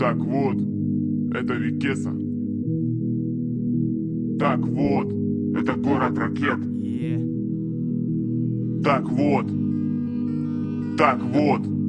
Так вот, это Викеса. Так вот, это город ракет. Так вот, так вот.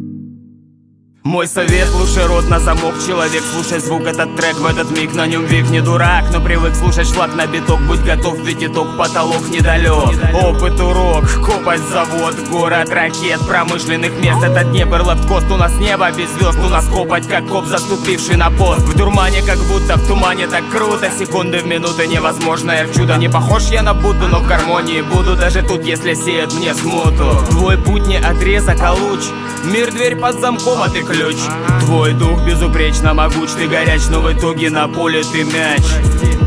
Мой совет, лучше рот на замок Человек, слушай звук, этот трек в этот миг На нем вик не дурак, но привык слушать шлак на биток Будь готов, ведь итог потолок недалек. Опыт урок, копать завод Город ракет, промышленных мест Это Днепр, лавкост, у нас небо без звезд У нас копать, как коп, заступивший на пост. В дурмане, как будто в тумане Так круто, секунды в минуты Невозможное в чудо Не похож я на Будду, но в гармонии Буду даже тут, если сеет мне смуту. Твой путь не отрезок, а луч Мир дверь под замком, а ты ключ. Твой дух безупречно могуч Ты горяч, но в итоге на поле ты мяч.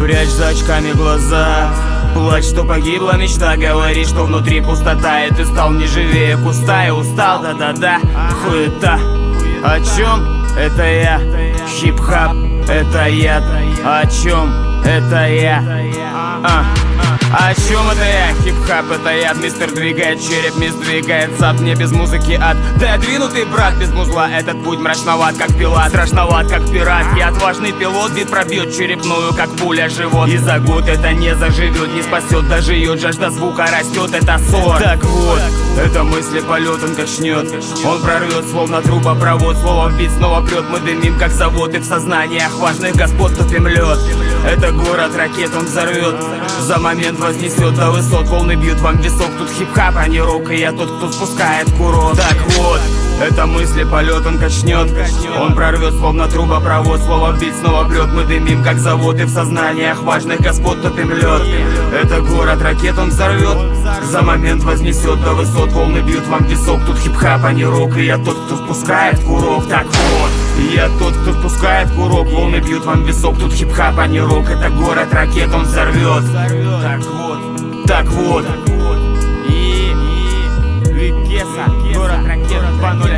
Прячь за очками глаза. Плачь, что погибла мечта. Говори, что внутри пустота И ты стал не живее куста И устал, да-да-да, хуета. О чем? Это я? Хип-хап, это я О чем? Это я? А. О чем это я? Хип-хап это я Мистер двигает череп, мисс двигает зад Мне без музыки ад. Да двинутый брат без музла Этот путь мрачноват, как пила Страшноват, как пират. Я отважный пилот, бит пробьет черепную Как пуля живот. И за год это не заживет, не спасет Доживет, жажда звука растет, это ссор. Так вот, это мысли полет он качнет Он прорвет, словно трубопровод Слово в бит снова прет, мы дымим, как завод И в сознаниях важных господ топим лед Это город ракет, он взорвет За момент вознесет до высот. Волны бьют вам в висок, тут хип-хап, а не рок. И я тот, кто спускает курок. Так вот, это мысли, полет он качнет Он прорвет, словно трубопровод Слово в бит снова прет, мы дымим, как завод И в сознаниях важных господ топим лед Это город, ракет он взорвет За момент вознесет до высот Волны бьют вам в висок, тут хип-хап, а не рок И я тот, кто спускает курок, так вот я тот, кто впускает курок Волны бьют вам висок, тут хип-хап, а не рок Это город, ракет он взорвет Так вот, так вот И, и, и, Кеса Cuando